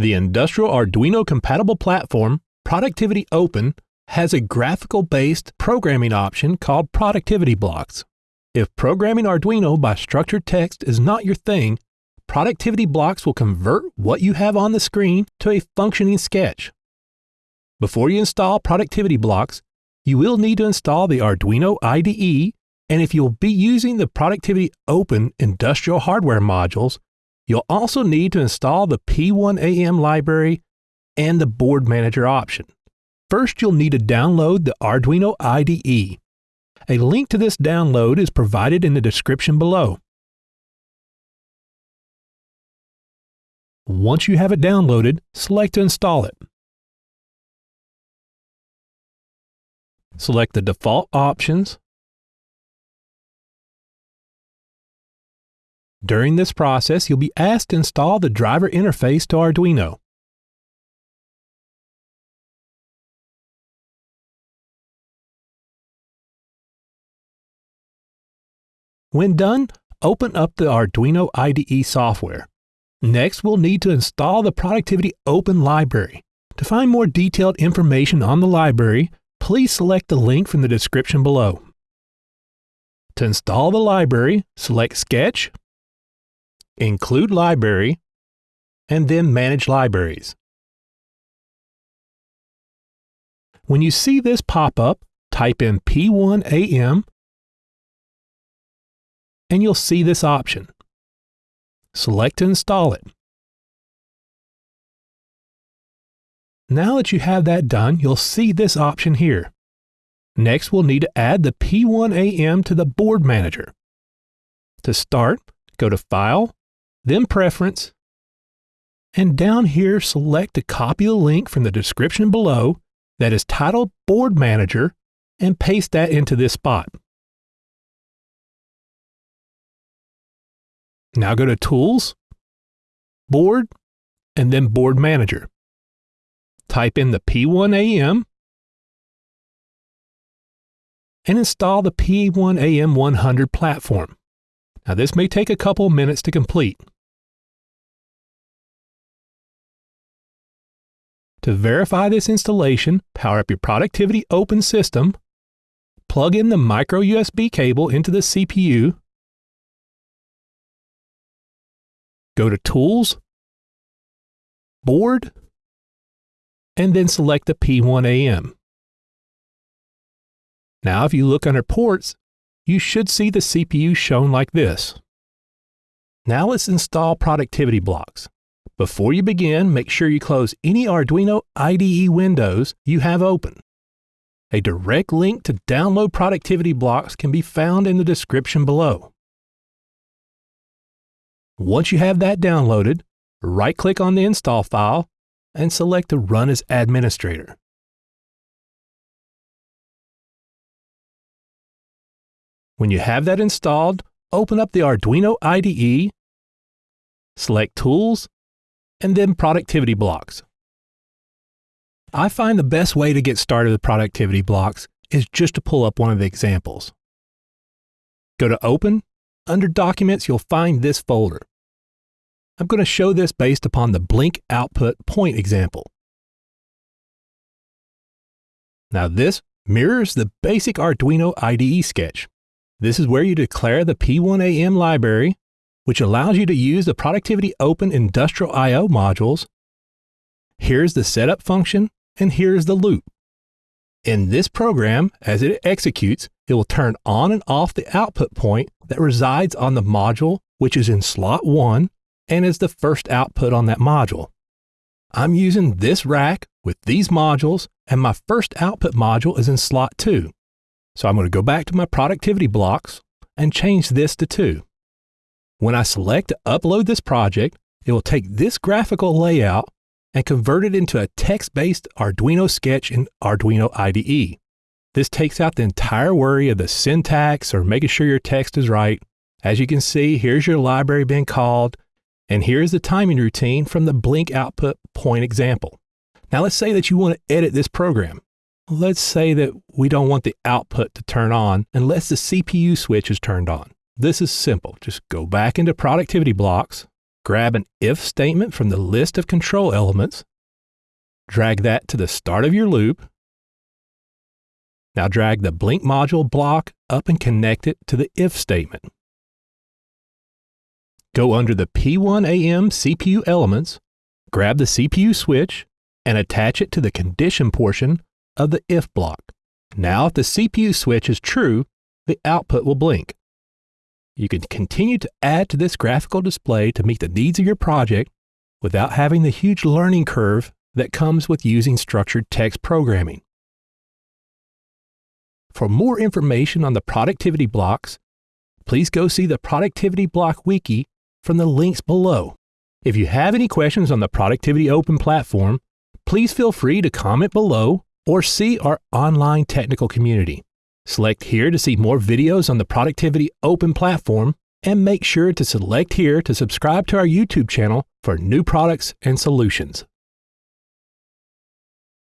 The industrial Arduino compatible platform, Productivity Open, has a graphical based programming option called Productivity Blocks. If programming Arduino by structured text is not your thing, Productivity Blocks will convert what you have on the screen to a functioning sketch. Before you install Productivity Blocks, you will need to install the Arduino IDE, and if you'll be using the Productivity Open industrial hardware modules, you'll also need to install the P1AM library and the Board Manager option. First, you'll need to download the Arduino IDE. A link to this download is provided in the description below. Once you have it downloaded, select to install it. Select the default options. During this process, you'll be asked to install the driver interface to Arduino. When done, open up the Arduino IDE software. Next, we'll need to install the Productivity Open library. To find more detailed information on the library, please select the link from the description below. To install the library, select Sketch, Include Library, and then Manage Libraries. When you see this pop up, type in P1AM and you'll see this option. Select to install it. Now that you have that done, you'll see this option here. Next, we'll need to add the P1AM to the Board Manager. To start, go to File, then Preference, and down here select to copy the link from the description below that is titled Board Manager and paste that into this spot. Now go to Tools, Board, and then Board Manager. Type in the P1AM and install the P1AM 100 platform. Now this may take a couple minutes to complete. To verify this installation, power up your Productivity Open system, plug in the micro USB cable into the CPU, Go to Tools, Board, and then select the P1AM. Now if you look under Ports, you should see the CPU shown like this. Now let's install productivity blocks. Before you begin, make sure you close any Arduino IDE windows you have open. A direct link to download productivity blocks can be found in the description below. Once you have that downloaded, right-click on the install file and select to Run as Administrator. When you have that installed, open up the Arduino IDE, select Tools, and then Productivity Blocks. I find the best way to get started with productivity blocks is just to pull up one of the examples. Go to Open. Under Documents, you'll find this folder. I'm going to show this based upon the blink output point example. Now this mirrors the basic Arduino IDE sketch. This is where you declare the P1AM library, which allows you to use the Productivity Open Industrial I.O. modules. Here's the setup function, and here's the loop. In this program, as it executes, it will turn on and off the output point that resides on the module, which is in slot 1, and is the first output on that module. I'm using this rack with these modules, and my first output module is in slot 2. So I'm going to go back to my productivity blocks and change this to 2. When I select to upload this project, it will take this graphical layout and convert it into a text-based Arduino sketch in Arduino IDE. This takes out the entire worry of the syntax or making sure your text is right. As you can see, here's your library being called, and here's the timing routine from the blink output point example. Now let's say that you want to edit this program. Let's say that we don't want the output to turn on unless the CPU switch is turned on. This is simple. Just go back into productivity blocks, grab an if statement from the list of control elements, drag that to the start of your loop. Now drag the blink module block up and connect it to the if statement. Go under the P1AM CPU elements, grab the CPU switch, and attach it to the condition portion of the if block. Now if the CPU switch is true, the output will blink. You can continue to add to this graphical display to meet the needs of your project without having the huge learning curve that comes with using structured text programming. For more information on the productivity blocks, please go see the Productivity Block Wiki from the links below. If you have any questions on the Productivity Open platform, please feel free to comment below or see our online technical community. Select here to see more videos on the Productivity Open platform and make sure to select here to subscribe to our YouTube channel for new products and solutions.